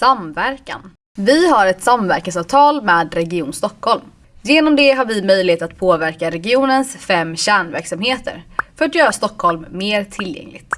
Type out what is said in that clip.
Samverkan. Vi har ett samverkansavtal med Region Stockholm. Genom det har vi möjlighet att påverka regionens fem kärnverksamheter för att göra Stockholm mer tillgängligt.